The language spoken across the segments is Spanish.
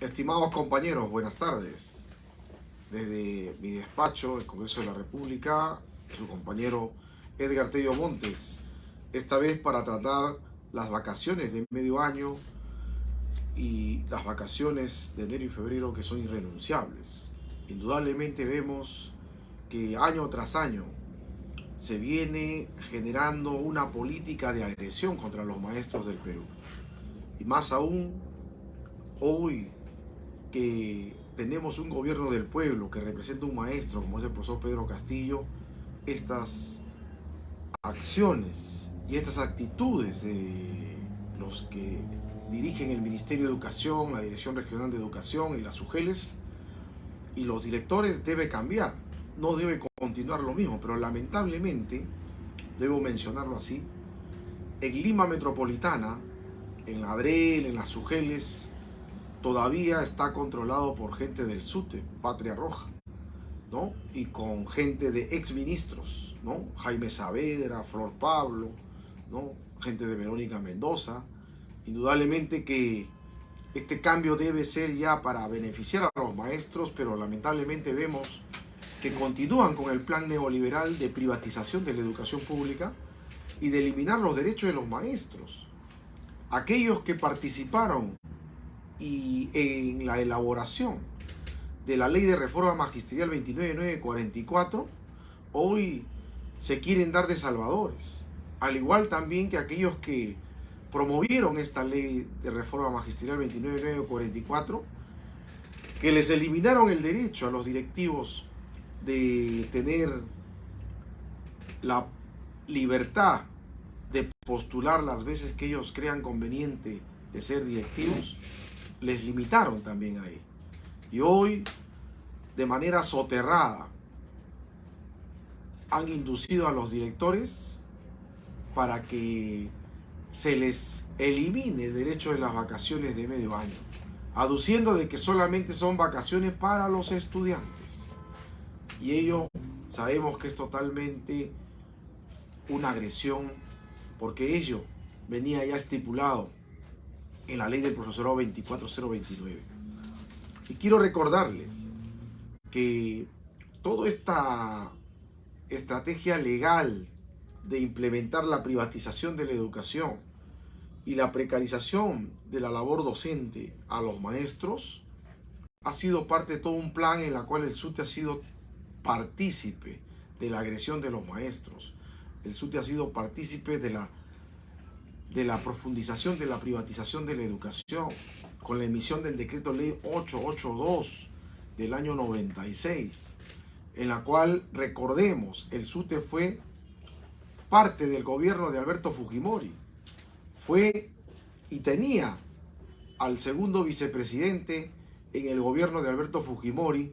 Estimados compañeros, buenas tardes. Desde mi despacho, el Congreso de la República, su compañero Edgar Tello Montes, esta vez para tratar las vacaciones de medio año y las vacaciones de enero y febrero que son irrenunciables. Indudablemente vemos que año tras año se viene generando una política de agresión contra los maestros del Perú. Y más aún, hoy que tenemos un gobierno del pueblo que representa un maestro como es el profesor Pedro Castillo, estas acciones y estas actitudes de los que dirigen el Ministerio de Educación, la Dirección Regional de Educación y las UGELES y los directores debe cambiar, no debe continuar lo mismo, pero lamentablemente, debo mencionarlo así, en Lima Metropolitana, en Adrel, en las UGELES, todavía está controlado por gente del SUTE, Patria Roja, ¿no? Y con gente de exministros, ¿no? Jaime Saavedra, Flor Pablo, ¿no? Gente de Verónica Mendoza. Indudablemente que este cambio debe ser ya para beneficiar a los maestros, pero lamentablemente vemos que continúan con el plan neoliberal de privatización de la educación pública y de eliminar los derechos de los maestros. Aquellos que participaron y en la elaboración de la ley de reforma magisterial 29944, hoy se quieren dar de salvadores. Al igual también que aquellos que promovieron esta ley de reforma magisterial 29944, que les eliminaron el derecho a los directivos de tener la libertad de postular las veces que ellos crean conveniente de ser directivos, les limitaron también ahí. Y hoy, de manera soterrada, han inducido a los directores para que se les elimine el derecho de las vacaciones de medio año, aduciendo de que solamente son vacaciones para los estudiantes. Y ello sabemos que es totalmente una agresión, porque ello venía ya estipulado en la ley del profesorado 24029. Y quiero recordarles que toda esta estrategia legal de implementar la privatización de la educación y la precarización de la labor docente a los maestros ha sido parte de todo un plan en la cual el SUTE ha sido partícipe de la agresión de los maestros. El SUTE ha sido partícipe de la de la profundización de la privatización de la educación con la emisión del decreto ley 882 del año 96, en la cual, recordemos, el SUTE fue parte del gobierno de Alberto Fujimori, fue y tenía al segundo vicepresidente en el gobierno de Alberto Fujimori,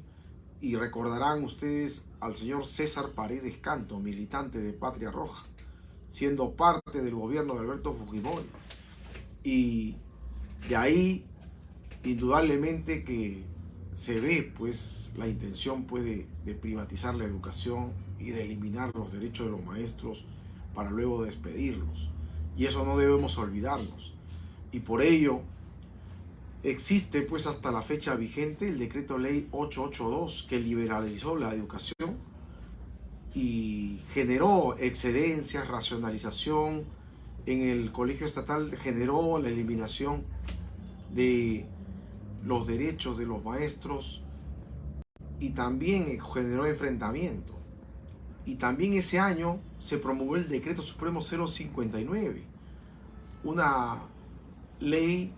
y recordarán ustedes al señor César Paredes Canto, militante de Patria Roja siendo parte del gobierno de Alberto Fujimori. Y de ahí, indudablemente que se ve pues la intención pues, de, privatizar la educación y de eliminar los derechos de los maestros para luego despedirlos. Y eso no debemos olvidarnos. Y por ello existe pues hasta la fecha vigente el decreto ley 882 que liberalizó la educación y generó excedencias, racionalización en el colegio estatal, generó la eliminación de los derechos de los maestros y también generó enfrentamiento. Y también ese año se promulgó el Decreto Supremo 059, una ley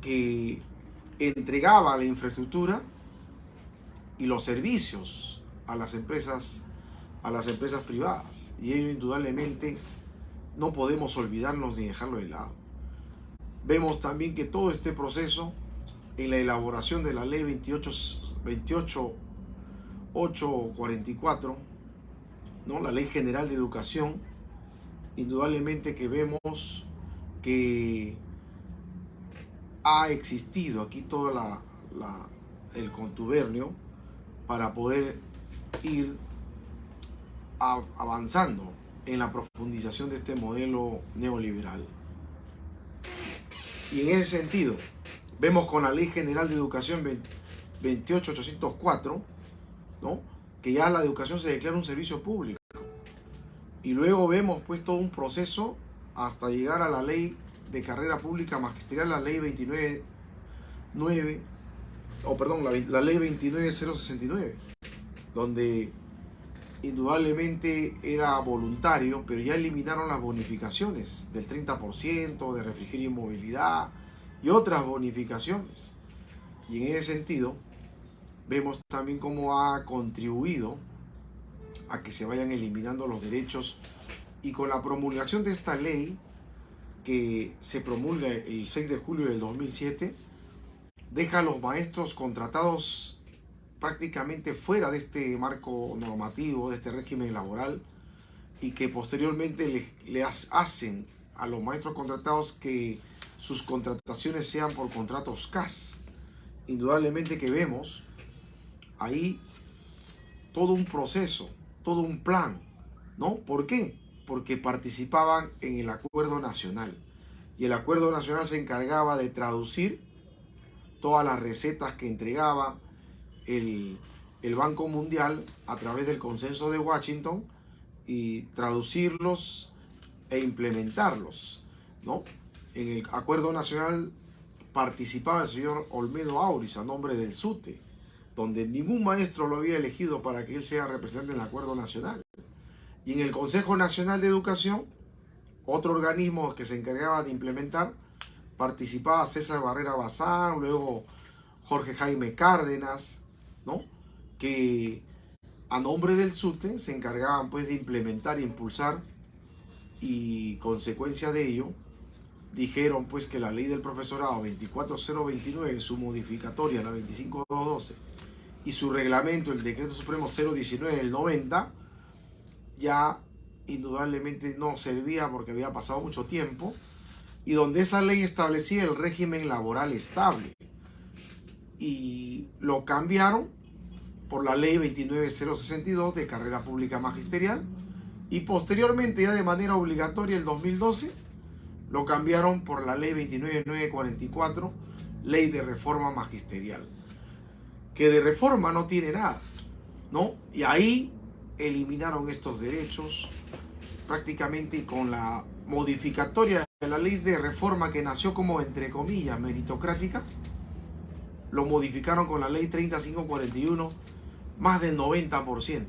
que entregaba la infraestructura y los servicios a las empresas, a las empresas privadas. Y ello indudablemente no podemos olvidarnos ni dejarlo de lado. Vemos también que todo este proceso en la elaboración de la ley 28, 28 844, ¿no? la ley general de educación, indudablemente que vemos que ha existido aquí todo la, el contubernio para poder ir avanzando en la profundización de este modelo neoliberal. Y en ese sentido, Vemos con la Ley General de Educación 28804, ¿no? que ya la educación se declara un servicio público. Y luego vemos pues todo un proceso hasta llegar a la ley de carrera pública magisterial, la ley 299, o perdón, la, la ley 29069, donde indudablemente era voluntario, pero ya eliminaron las bonificaciones del 30% de refrigerio y movilidad y otras bonificaciones. Y en ese sentido, vemos también cómo ha contribuido a que se vayan eliminando los derechos y con la promulgación de esta ley que se promulga el 6 de julio del 2007 deja a los maestros contratados prácticamente fuera de este marco normativo, de este régimen laboral y que posteriormente le, hacen a los maestros contratados que sus contrataciones sean por contratos CAS. Indudablemente que vemos ahí todo un proceso, todo un plan, ¿no? ¿Por qué? Porque participaban en el acuerdo nacional. Y el acuerdo nacional se encargaba de traducir todas las recetas que entregaba el, el Banco Mundial a través del consenso de Washington y traducirlos e implementarlos, ¿no? En el acuerdo nacional participaba el señor Olmedo Auris a nombre del SUTE donde ningún maestro lo había elegido para que él sea representante en el acuerdo nacional. Y en el Consejo Nacional de Educación, otro organismo que se encargaba de implementar, participaba César Barrera Bazán, luego Jorge Jaime Cárdenas, ¿no? que a nombre del SUTE se encargaban pues de implementar e impulsar y consecuencia de ello dijeron pues que la ley del profesorado 24029 su modificatoria la 25212 y su reglamento, el decreto supremo 019 del 90, ya indudablemente no servía porque había pasado mucho tiempo, y donde esa ley establecía el régimen laboral estable. Y lo cambiaron por la ley 29062 de carrera pública magisterial, y posteriormente ya de manera obligatoria el 2012 lo cambiaron por la ley 29944, ley de reforma magisterial que de reforma no tiene nada, ¿no? Y ahí eliminaron estos derechos prácticamente con la modificatoria de la ley de reforma que nació como, entre comillas, meritocrática, lo modificaron con la ley 3541 más del 90%,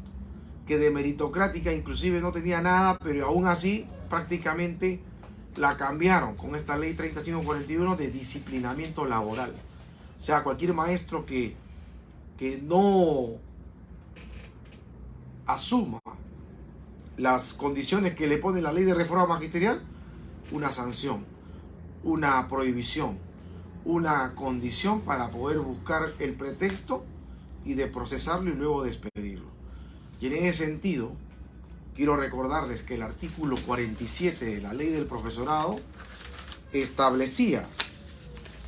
que de meritocrática inclusive no tenía nada, pero aún así prácticamente la cambiaron con esta ley 3541 de disciplinamiento laboral. O sea, cualquier maestro que que no asuma las condiciones que le pone la ley de reforma magisterial, una sanción, una prohibición, una condición para poder buscar el pretexto y de procesarlo y luego despedirlo. Y en ese sentido, quiero recordarles que el artículo 47 de la ley del profesorado establecía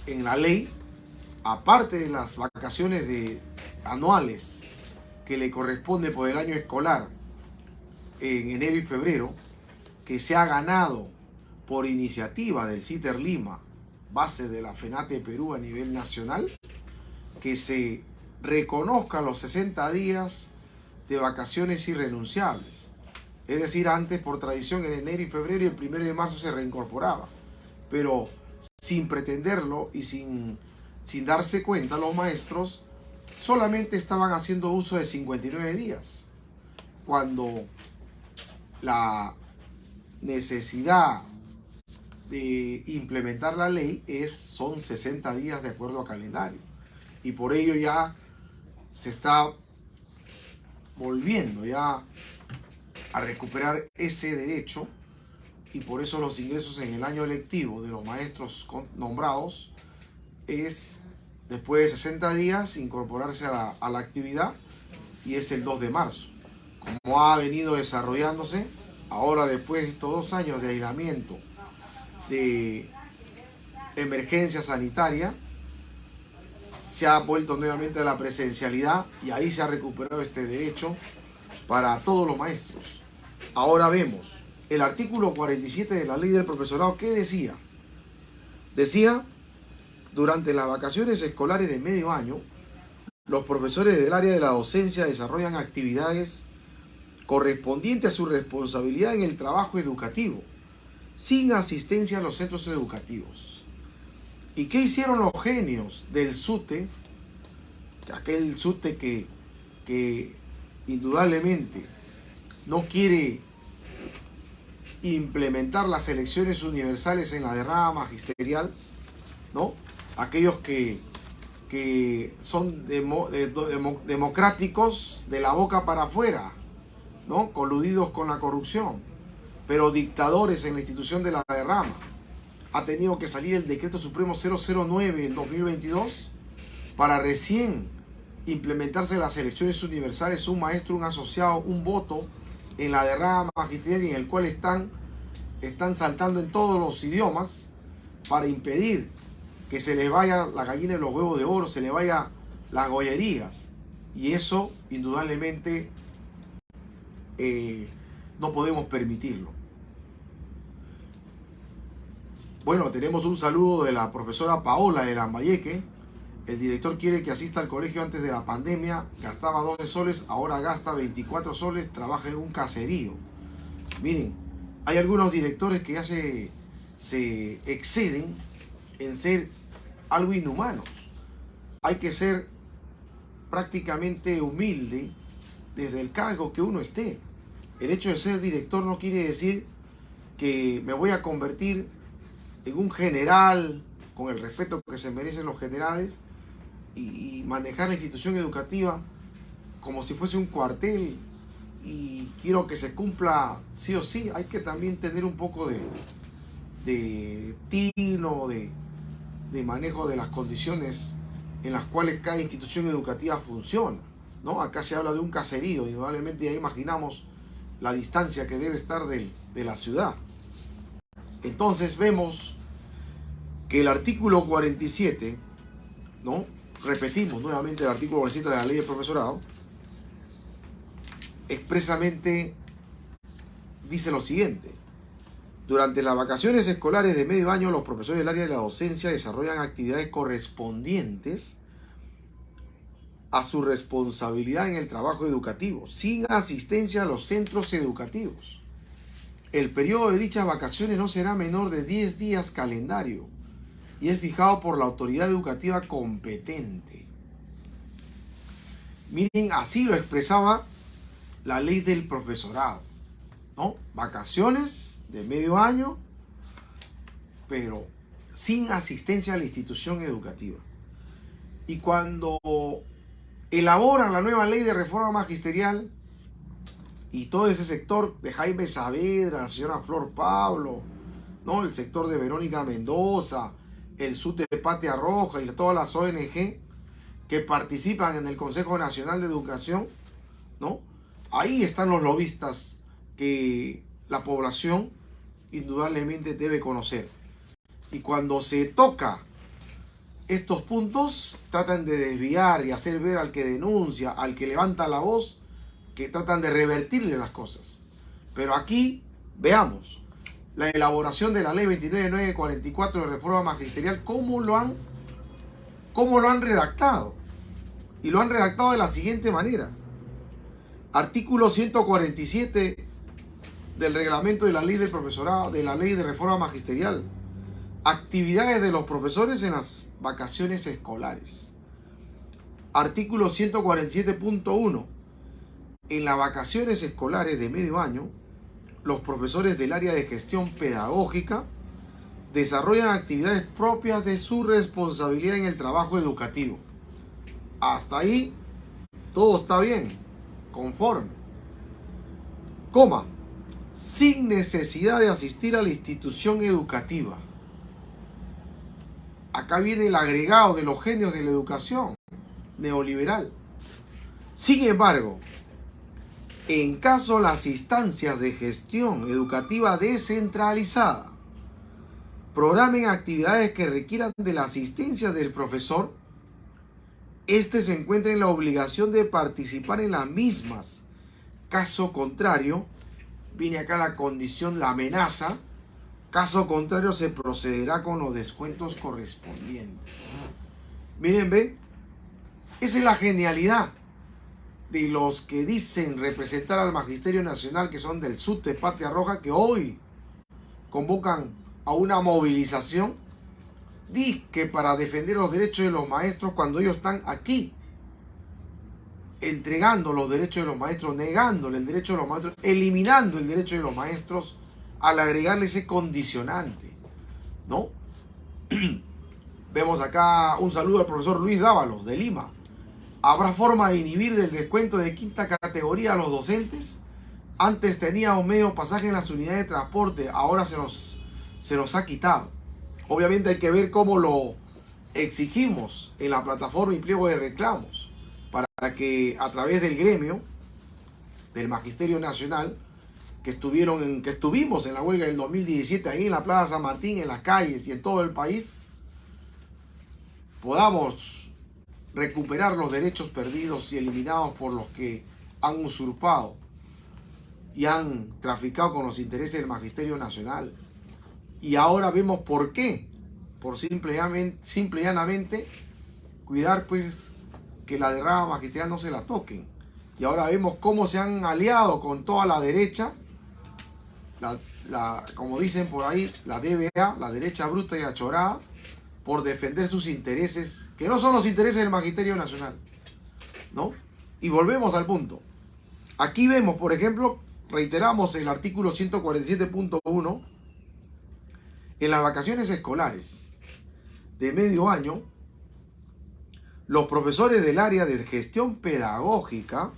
en la ley, aparte de las vacaciones de anuales que le corresponde por el año escolar en enero y febrero, que se ha ganado por iniciativa del CITER Lima, base de la FENATE Perú a nivel nacional, que se reconozcan los 60 días de vacaciones irrenunciables. Es decir, antes por tradición en enero y febrero y el primero de marzo se reincorporaba. Pero sin pretenderlo y sin, sin darse cuenta los maestros solamente estaban haciendo uso de 59 días, cuando la necesidad de implementar la ley es, son 60 días de acuerdo a calendario. Y por ello ya se está volviendo ya a recuperar ese derecho y por eso los ingresos en el año electivo de los maestros nombrados es después de 60 días incorporarse a la, actividad y es el 2 de marzo. Como ha venido desarrollándose, ahora después de estos dos años de aislamiento, de emergencia sanitaria, se ha vuelto nuevamente a la presencialidad y ahí se ha recuperado este derecho para todos los maestros. Ahora vemos el artículo 47 de la ley del profesorado, ¿qué decía? Decía Durante las vacaciones escolares de medio año, los profesores del área de la docencia desarrollan actividades correspondientes a su responsabilidad en el trabajo educativo, sin asistencia a los centros educativos. ¿Y qué hicieron los genios del SUTE? Aquel SUTE que, que indudablemente no quiere implementar las elecciones universales en la derrama magisterial, ¿no? Aquellos que, que son democráticos de la boca para afuera, ¿no? Coludidos con la corrupción, pero dictadores en la institución de la derrama. Ha tenido que salir el decreto supremo 009 en 2022 para recién implementarse las elecciones universales, un maestro, un asociado, un voto en la derrama magisterial en el cual están, están saltando en todos los idiomas para impedir que se les vaya la gallina y los huevos de oro, se les vaya las gollerías. Y eso, indudablemente, eh, no podemos permitirlo. Bueno, tenemos un saludo de la profesora Paola de Lambayeque. El director quiere que asista al colegio antes de la pandemia. Gastaba 12 soles, ahora gasta 24 soles, trabaja en un caserío. Miren, hay algunos directores que ya se, se exceden en ser algo inhumanos. Hay que ser prácticamente humilde desde el cargo que uno esté. El hecho de ser director no quiere decir que me voy a convertir en un general con el respeto que se merecen los generales y, manejar la institución educativa como si fuese un cuartel y quiero que se cumpla sí o sí. Hay que también tener un poco de, de tino, de, de manejo de las condiciones en las cuales cada institución educativa funciona. ¿no? Acá se habla de un caserío, indudablemente ya imaginamos la distancia que debe estar de, de la ciudad. Entonces vemos que el artículo 47, ¿no? repetimos nuevamente el artículo 47 de la ley de profesorado, expresamente dice lo siguiente. Durante las vacaciones escolares de medio año, los profesores del área de la docencia desarrollan actividades correspondientes a su responsabilidad en el trabajo educativo, sin asistencia a los centros educativos. El periodo de dichas vacaciones no será menor de 10 días calendario y es fijado por la autoridad educativa competente. Miren, así lo expresaba la ley del profesorado. ¿no? Vacaciones de medio año, pero sin asistencia a la institución educativa. Y cuando elaboran la nueva ley de reforma magisterial y todo ese sector de Jaime Saavedra, la señora Flor Pablo, ¿no? el sector de Verónica Mendoza, el SUTE de Patia Roja y todas las ONG que participan en el Consejo Nacional de Educación, ¿no? Ahí están los lobistas que la población indudablemente debe conocer. Y cuando se toca estos puntos, tratan de desviar y hacer ver al que denuncia, al que levanta la voz, que tratan de revertirle las cosas. Pero aquí, veamos, la elaboración de la ley 29944 de reforma magisterial, cómo lo han, cómo lo han redactado. Y lo han redactado de la siguiente manera. Artículo 147 del reglamento de la ley del profesorado, de la ley de reforma magisterial. Actividades de los profesores en las vacaciones escolares. Artículo 147.1. En las vacaciones escolares de medio año, los profesores del área de gestión pedagógica desarrollan actividades propias de su responsabilidad en el trabajo educativo. Hasta ahí todo está bien, conforme. Sin necesidad de asistir a la institución educativa. Acá viene el agregado de los genios de la educación neoliberal. Sin embargo, en caso las instancias de gestión educativa descentralizada programen actividades que requieran de la asistencia del profesor, éste se encuentra en la obligación de participar en las mismas. Caso contrario, viene acá la condición, la amenaza, caso contrario se procederá con los descuentos correspondientes. Miren, ve, esa es la genialidad de los que dicen representar al Magisterio Nacional, que son del sur de Patria Roja, que hoy convocan a una movilización, que para defender los derechos de los maestros cuando ellos están aquí, entregando los derechos de los maestros, negándole el derecho de los maestros, eliminando el derecho de los maestros al agregarle ese condicionante, ¿no? Vemos acá un saludo al profesor Luis Dávalos de Lima. ¿Habrá forma de inhibir del descuento de quinta categoría a los docentes? Antes teníamos medio pasaje en las unidades de transporte, ahora se nos, se nos ha quitado. Obviamente hay que ver cómo lo exigimos en la plataforma y pliego de reclamos para que a través del gremio del Magisterio Nacional que estuvieron que estuvimos en la huelga del 2017 ahí en la Plaza San Martín, en las calles y en todo el país, podamos recuperar los derechos perdidos y eliminados por los que han usurpado y han traficado con los intereses del Magisterio Nacional. Y ahora vemos por qué. Por simple, y llanamente cuidar pues que la derrama magisterial no se la toquen. Y ahora vemos cómo se han aliado con toda la derecha, la, como dicen por ahí, la DBA, la derecha bruta y achorada, por defender sus intereses, que no son los intereses del Magisterio Nacional. ¿No? Y volvemos al punto. Aquí vemos, por ejemplo, reiteramos el artículo 147.1, en las vacaciones escolares de medio año, los profesores del área de gestión pedagógica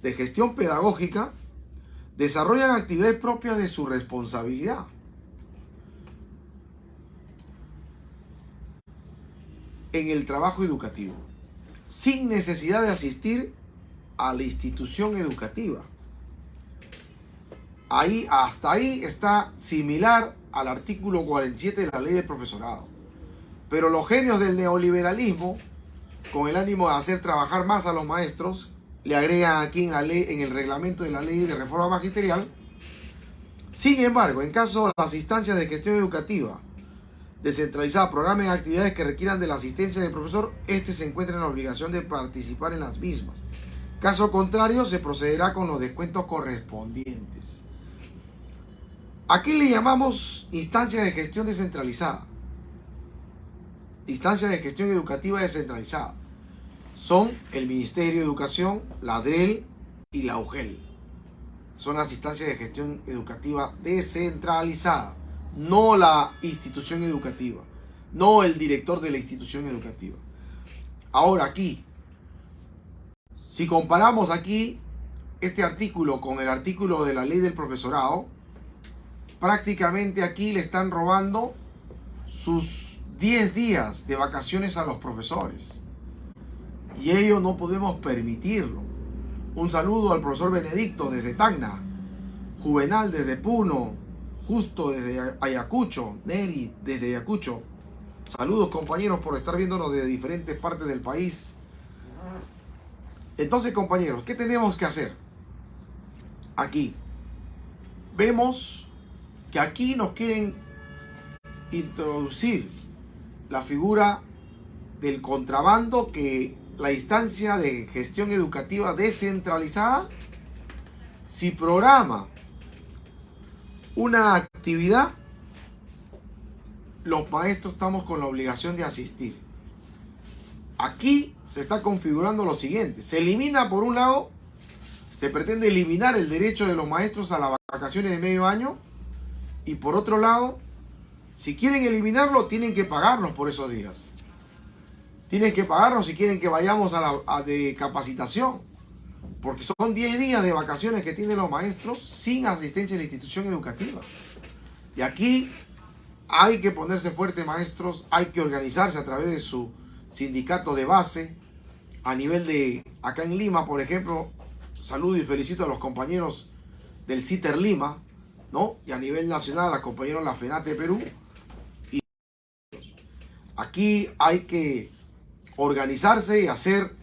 de gestión pedagógica desarrollan actividades propias de su responsabilidad. en el trabajo educativo, sin necesidad de asistir a la institución educativa. Ahí, hasta ahí está similar al artículo 47 de la ley del profesorado. Pero los genios del neoliberalismo, con el ánimo de hacer trabajar más a los maestros, le agregan aquí en, la ley, en el reglamento de la ley de reforma magisterial. Sin embargo, en caso de las instancias de gestión educativa descentralizada programen actividades que requieran de la asistencia del profesor, este se encuentra en la obligación de participar en las mismas. Caso contrario, se procederá con los descuentos correspondientes. Aquí le llamamos instancia de gestión descentralizada. Instancia de gestión educativa descentralizada. Son el Ministerio de Educación, la DREL y la UGEL. Son las instancias de gestión educativa descentralizada no la institución educativa, no el director de la institución educativa. Ahora aquí, si comparamos aquí este artículo con el artículo de la ley del profesorado, prácticamente aquí le están robando sus 10 días de vacaciones a los profesores. Y ello no podemos permitirlo. Un saludo al profesor Benedicto desde Tacna, Juvenal desde Puno, Justo desde Ayacucho, Neri desde Ayacucho. Saludos compañeros por estar viéndonos de diferentes partes del país. Entonces compañeros, ¿qué tenemos que hacer? Aquí. Vemos que aquí nos quieren introducir la figura del contrabando que la instancia de gestión educativa descentralizada si programa una actividad, los maestros estamos con la obligación de asistir. Aquí se está configurando lo siguiente. Se elimina por un lado, se pretende eliminar el derecho de los maestros a las vacaciones de medio año. Y por otro lado, si quieren eliminarlo, tienen que pagarnos por esos días. Tienen que pagarnos si quieren que vayamos a la de capacitación. Porque son 10 días de vacaciones que tienen los maestros sin asistencia en la institución educativa. Y aquí hay que ponerse fuerte, maestros, hay que organizarse a través de su sindicato de base. A nivel de, acá en Lima, por ejemplo, saludo y felicito a los compañeros del CITER Lima, ¿no? Y a nivel nacional, a los compañeros de la FENATE Perú. Y aquí hay que organizarse y hacer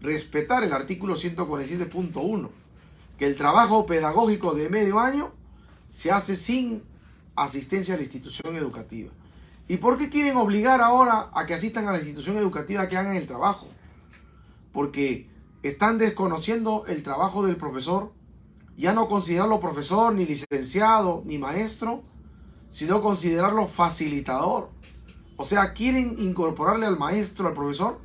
respetar el artículo 147.1, que el trabajo pedagógico de medio año se hace sin asistencia a la institución educativa. ¿Y por qué quieren obligar ahora a que asistan a la institución educativa que hagan el trabajo? Porque están desconociendo el trabajo del profesor, ya no considerarlo profesor, ni licenciado, ni maestro, sino considerarlo facilitador. O sea, quieren incorporarle al maestro, al profesor,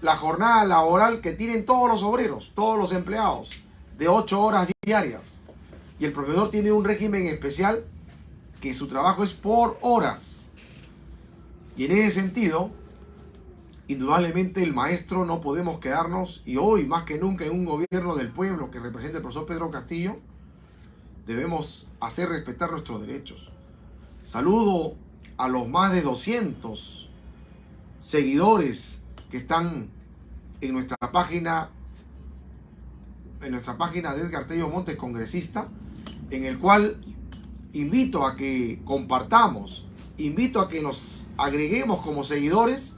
la jornada laboral que tienen todos los obreros, todos los empleados, de ocho horas diarias. Y el profesor tiene un régimen especial que su trabajo es por horas. Y en ese sentido, indudablemente el maestro no podemos quedarnos, y hoy más que nunca en un gobierno del pueblo que representa el profesor Pedro Castillo, debemos hacer respetar nuestros derechos. Saludo a los más de 200 seguidores que están en nuestra página en nuestra página de Edgar Tello Montes, congresista, en el cual invito a que compartamos, invito a que nos agreguemos como seguidores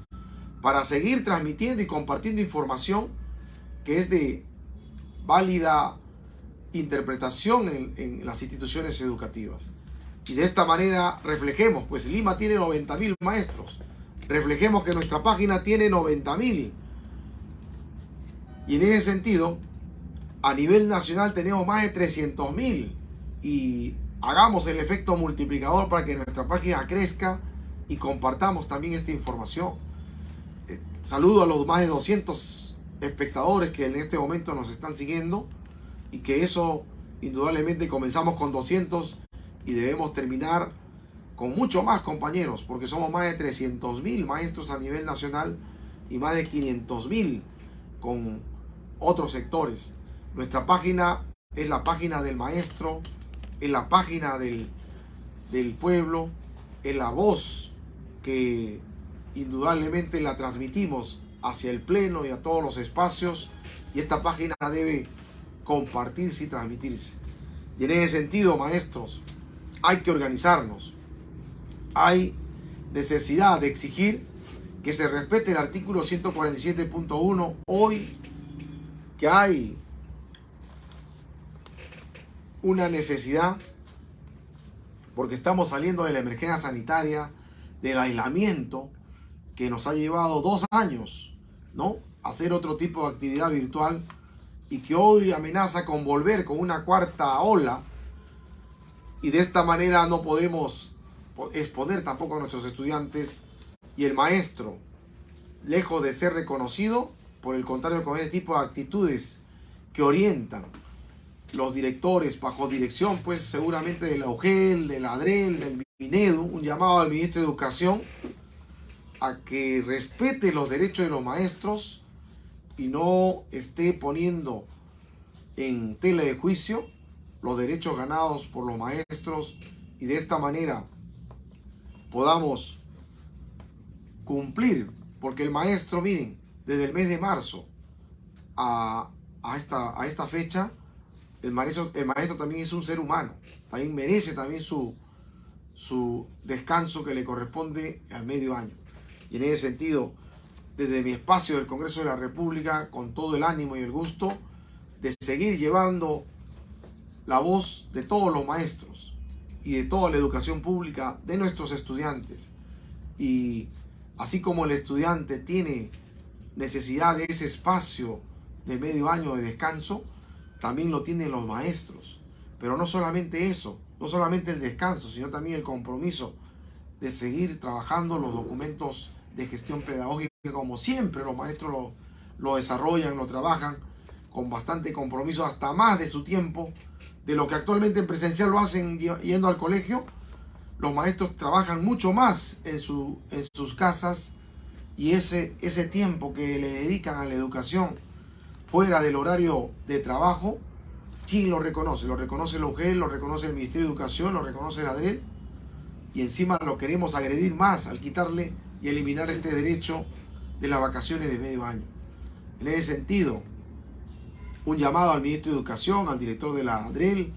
para seguir transmitiendo y compartiendo información que es de válida interpretación en, en las instituciones educativas. Y de esta manera reflejemos, pues Lima tiene 90 mil maestros. Reflejemos que nuestra página tiene 90 mil. Y en ese sentido, a nivel nacional tenemos más de 300 mil. Y hagamos el efecto multiplicador para que nuestra página crezca y compartamos también esta información. Eh, saludo a los más de 200 espectadores que en este momento nos están siguiendo y que eso indudablemente comenzamos con 200 y debemos terminar con mucho más compañeros, porque somos más de 300 mil maestros a nivel nacional y más de 500 mil con otros sectores. Nuestra página es la página del maestro, es la página del, del pueblo, es la voz que indudablemente la transmitimos hacia el pleno y a todos los espacios y esta página debe compartirse y transmitirse. Y en ese sentido, maestros, hay que organizarnos. Hay necesidad de exigir que se respete el artículo 147.1 hoy que hay una necesidad porque estamos saliendo de la emergencia sanitaria, del aislamiento que nos ha llevado dos años, ¿no? Hacer otro tipo de actividad virtual y que hoy amenaza con volver con una cuarta ola y de esta manera no podemos exponer tampoco a nuestros estudiantes y el maestro, lejos de ser reconocido, por el contrario, con este tipo de actitudes que orientan los directores bajo dirección, pues seguramente de la UGEL, de la ADREL, del MINEDU, un llamado al ministro de Educación a que respete los derechos de los maestros y no esté poniendo en tela de juicio los derechos ganados por los maestros y de esta manera podamos cumplir, porque el maestro, miren, desde el mes de marzo a, esta, a esta fecha, el maestro, el maestro también es un ser humano, también merece también su, su descanso que le corresponde al medio año. Y en ese sentido, desde mi espacio del Congreso de la República, con todo el ánimo y el gusto de seguir llevando la voz de todos los maestros y de toda la educación pública de nuestros estudiantes. Y así como el estudiante tiene necesidad de ese espacio de medio año de descanso, también lo tienen los maestros. Pero no solamente eso, no solamente el descanso, sino también el compromiso de seguir trabajando los documentos de gestión pedagógica como siempre los maestros lo, lo desarrollan, lo trabajan con bastante compromiso, hasta más de su tiempo, de lo que actualmente en presencial lo hacen yendo al colegio, los maestros trabajan mucho más en, su, en sus casas y ese, ese tiempo que le dedican a la educación fuera del horario de trabajo, ¿quién lo reconoce? Lo reconoce el UGEL, lo reconoce el Ministerio de Educación, lo reconoce el ADREL y encima lo queremos agredir más al quitarle y eliminar este derecho de las vacaciones de medio año. En ese sentido, un llamado al ministro de Educación, al director de la ADREL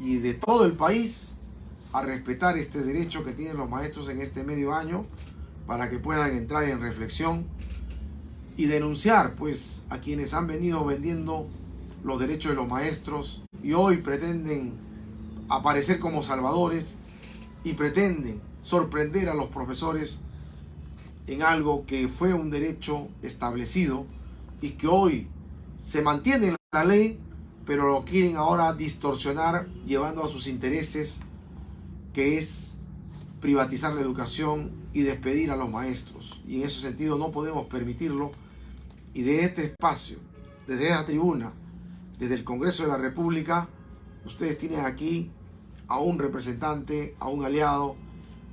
y de todo el país a respetar este derecho que tienen los maestros en este medio año para que puedan entrar en reflexión y denunciar pues a quienes han venido vendiendo los derechos de los maestros y hoy pretenden aparecer como salvadores y pretenden sorprender a los profesores en algo que fue un derecho establecido y que hoy se mantiene en la ley, pero lo quieren ahora distorsionar llevando a sus intereses, que es privatizar la educación y despedir a los maestros. Y en ese sentido no podemos permitirlo. Y de este espacio, desde esta tribuna, desde el Congreso de la República, ustedes tienen aquí a un representante, a un aliado,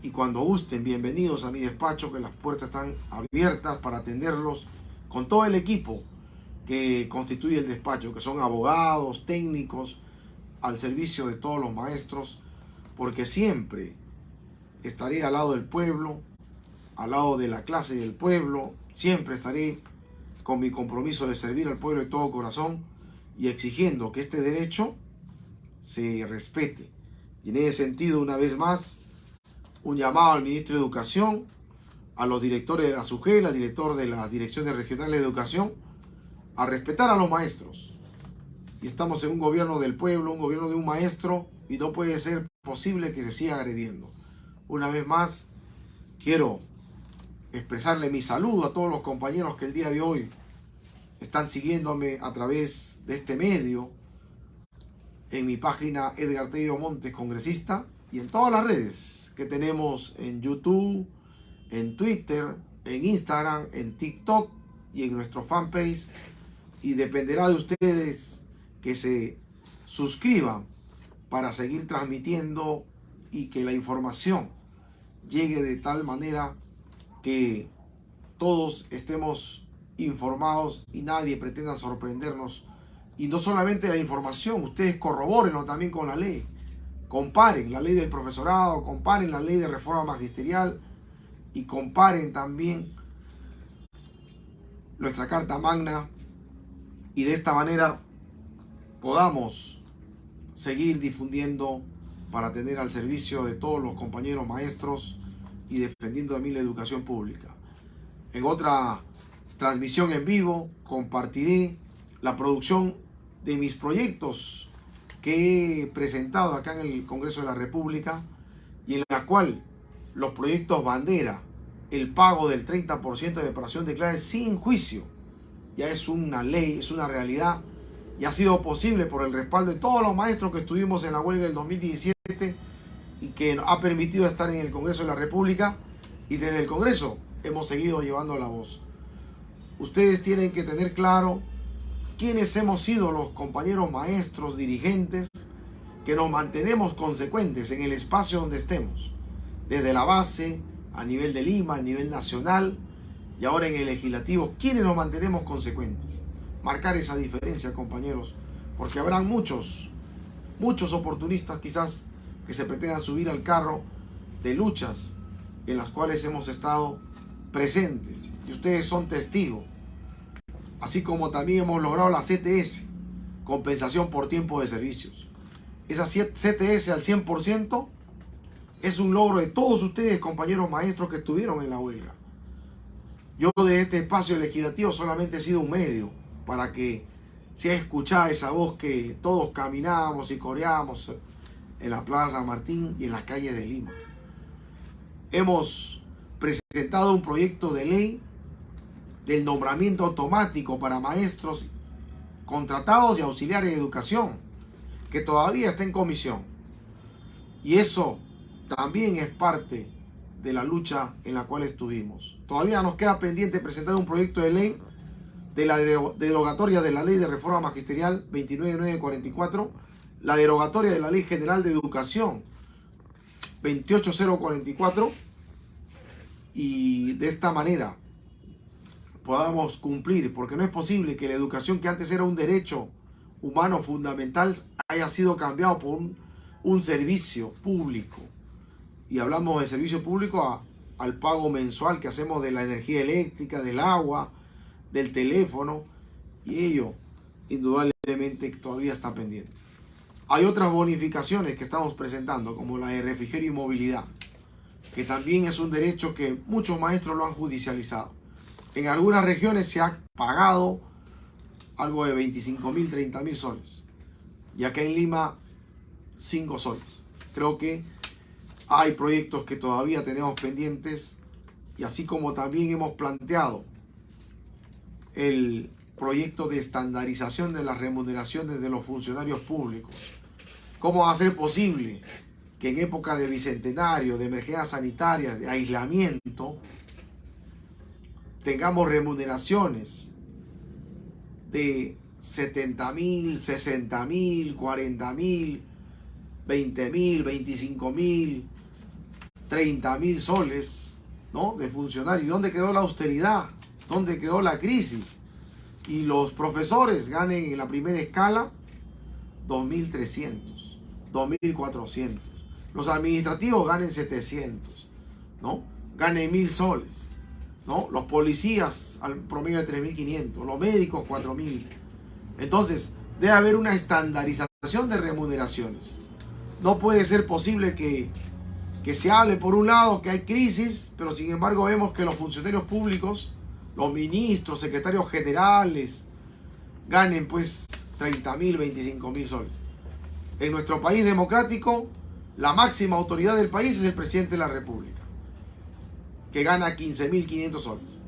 y cuando gusten, bienvenidos a mi despacho, que las puertas están abiertas para atenderlos con todo el equipo que constituye el despacho, que son abogados, técnicos, al servicio de todos los maestros, porque siempre estaré al lado del pueblo, al lado de la clase del pueblo, siempre estaré con mi compromiso de servir al pueblo de todo corazón y exigiendo que este derecho se respete. Y en ese sentido, una vez más, un llamado al ministro de Educación, a los directores de la SUGEL, al director de la Dirección Regional de Educación, a respetar a los maestros. Y estamos en un gobierno del pueblo, un gobierno de un maestro, y no puede ser posible que se siga agrediendo. Una vez más, quiero expresarle mi saludo a todos los compañeros que el día de hoy están siguiéndome a través de este medio, en mi página Edgar Tello Montes, congresista, y en todas las redes que tenemos en YouTube, en Twitter, en Instagram, en TikTok y en nuestro fanpage. Y dependerá de ustedes que se suscriban para seguir transmitiendo y que la información llegue de tal manera que todos estemos informados y nadie pretenda sorprendernos y no solamente la información, ustedes corroborenlo también con la ley. Comparen la ley del profesorado, comparen la ley de reforma magisterial y comparen también nuestra Carta Magna y de esta manera podamos seguir difundiendo para tener al servicio de todos los compañeros maestros y defendiendo también la educación pública. En otra transmisión en vivo compartiré la producción de mis proyectos que he presentado acá en el Congreso de la República y en la cual los proyectos bandera, el pago del 30% de separación de sin juicio, ya es una ley, es una realidad y ha sido posible por el respaldo de todos los maestros que estuvimos en la huelga del 2017 y que ha permitido estar en el Congreso de la República y desde el Congreso hemos seguido llevando la voz. Ustedes tienen que tener claro quienes hemos sido los compañeros maestros, dirigentes, que nos mantenemos consecuentes en el espacio donde estemos, desde la base, a nivel de Lima, a nivel nacional y ahora en el legislativo, quienes nos mantenemos consecuentes. Marcar esa diferencia, compañeros, porque habrán muchos, muchos oportunistas quizás que se pretendan subir al carro de luchas en las cuales hemos estado presentes y ustedes son testigos así como también hemos logrado la CTS, compensación por tiempo de servicios. Esa CTS al 100% es un logro de todos ustedes, compañeros maestros que estuvieron en la huelga. Yo de este espacio legislativo solamente he sido un medio para que se escuchado esa voz que todos caminábamos y coreábamos en la Plaza Martín y en las calles de Lima. Hemos presentado un proyecto de ley del nombramiento automático para maestros contratados y auxiliares de educación, que todavía está en comisión. Y eso también es parte de la lucha en la cual estuvimos. Todavía nos queda pendiente presentar un proyecto de ley de la derogatoria de la Ley de Reforma Magisterial 29944, la derogatoria de la Ley General de Educación 28044, y de esta manera podamos cumplir, porque no es posible que la educación que antes era un derecho humano fundamental haya sido cambiado por un, servicio público. Y hablamos de servicio público al pago mensual que hacemos de la energía eléctrica, del agua, del teléfono, y ello indudablemente todavía está pendiente. Hay otras bonificaciones que estamos presentando, como la de refrigerio y movilidad, que también es un derecho que muchos maestros lo han judicializado. En algunas regiones se ha pagado algo de 25 mil, 30 mil soles. Y acá en Lima, 5 soles. Creo que Hay proyectos que todavía tenemos pendientes y así como también hemos planteado el proyecto de estandarización de las remuneraciones de los funcionarios públicos. ¿Cómo va a ser posible que en época de bicentenario, de emergencia sanitaria, de aislamiento, tengamos remuneraciones de 70 mil, 60 mil, 40 mil, 20 mil, 25 mil, 30 mil soles ¿no? de funcionarios. ¿Dónde quedó la austeridad? ¿Dónde quedó la crisis? Y los profesores ganen en la primera escala 2.300, 2.400. Los administrativos ganen 700, ¿no? Ganen 1.000 soles, ¿no? Los policías al promedio de 3.500, los médicos 4.000. Entonces, debe haber una estandarización de remuneraciones. No puede ser posible que, que se hable por un lado que hay crisis, pero sin embargo vemos que los funcionarios públicos los ministros, secretarios generales, ganen pues 30 mil, 25 mil soles. En nuestro país democrático, la máxima autoridad del país es el presidente de la República, que gana 15 mil 500 soles.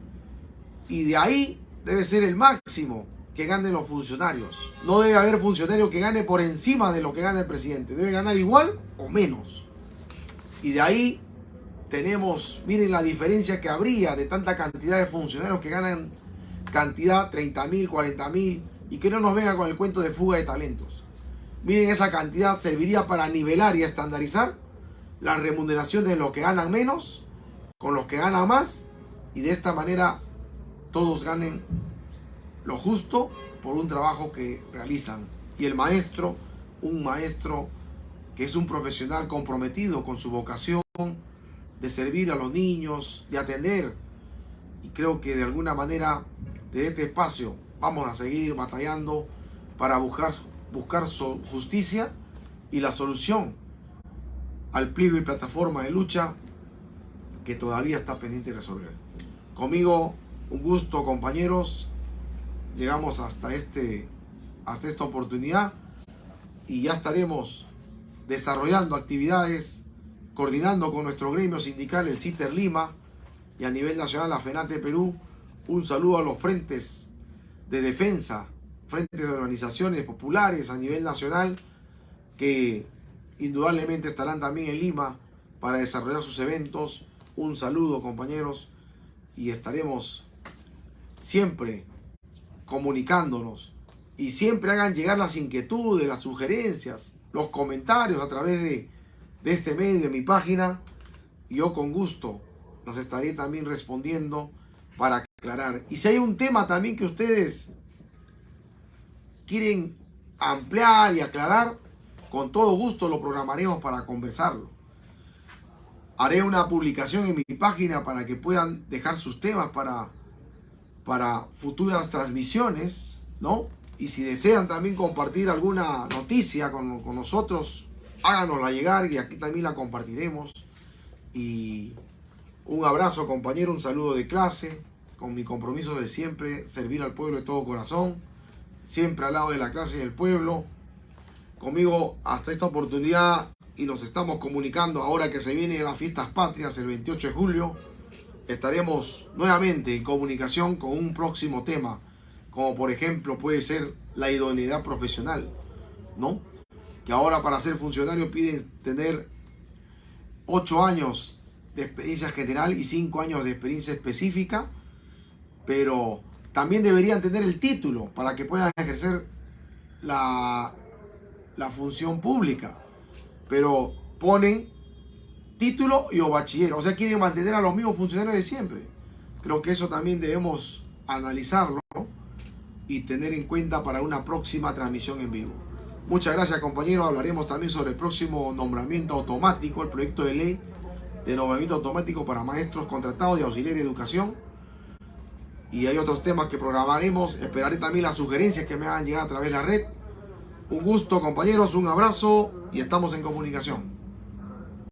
Y de ahí debe ser el máximo que ganen los funcionarios. No debe haber funcionario que gane por encima de lo que gana el presidente. Debe ganar igual o menos. Y de ahí tenemos, miren la diferencia que habría de tanta cantidad de funcionarios que ganan cantidad 30 mil, 40 mil y que no nos venga con el cuento de fuga de talentos. Miren esa cantidad serviría para nivelar y estandarizar la remuneración de los que ganan menos con los que ganan más y de esta manera todos ganen lo justo por un trabajo que realizan. Y el maestro, un maestro que es un profesional comprometido con su vocación, de servir a los niños, de atender. Y creo que de alguna manera, de este espacio, vamos a seguir batallando para buscar, buscar justicia y la solución al pliego y plataforma de lucha que todavía está pendiente de resolver. Conmigo, un gusto compañeros, llegamos hasta, este, hasta esta oportunidad y ya estaremos desarrollando actividades coordinando con nuestro gremio sindical, el CITER Lima, y a nivel nacional la FENATE Perú, un saludo a los frentes de defensa, frentes de organizaciones populares a nivel nacional, que indudablemente estarán también en Lima para desarrollar sus eventos. Un saludo compañeros y estaremos siempre comunicándonos y siempre hagan llegar las inquietudes, las sugerencias, los comentarios a través de de este medio, de mi página. Yo con gusto los estaré también respondiendo para aclarar. Y si hay un tema también que ustedes quieren ampliar y aclarar, con todo gusto lo programaremos para conversarlo. Haré una publicación en mi página para que puedan dejar sus temas para, para futuras transmisiones, ¿no? Y si desean también compartir alguna noticia con, con nosotros, háganosla llegar y aquí también la compartiremos. Y un abrazo compañero, un saludo de clase, con mi compromiso de siempre servir al pueblo de todo corazón, siempre al lado de la clase y del pueblo. Conmigo hasta esta oportunidad y nos estamos comunicando ahora que se vienen las fiestas patrias el 28 de julio. Estaremos nuevamente en comunicación con un próximo tema, como por ejemplo puede ser la idoneidad profesional, ¿no? que ahora para ser funcionario piden tener 8 años de experiencia general y 5 años de experiencia específica, pero también deberían tener el título para que puedan ejercer la, la función pública. Pero ponen título y o bachiller, o sea, quieren mantener a los mismos funcionarios de siempre. Creo que eso también debemos analizarlo y tener en cuenta para una próxima transmisión en vivo. Muchas gracias compañeros, hablaremos también sobre el próximo nombramiento automático, el proyecto de ley de nombramiento automático para maestros contratados y auxiliares de educación. Y hay otros temas que programaremos, esperaré también las sugerencias que me hagan llegar a través de la red. Un gusto compañeros, un abrazo y estamos en comunicación.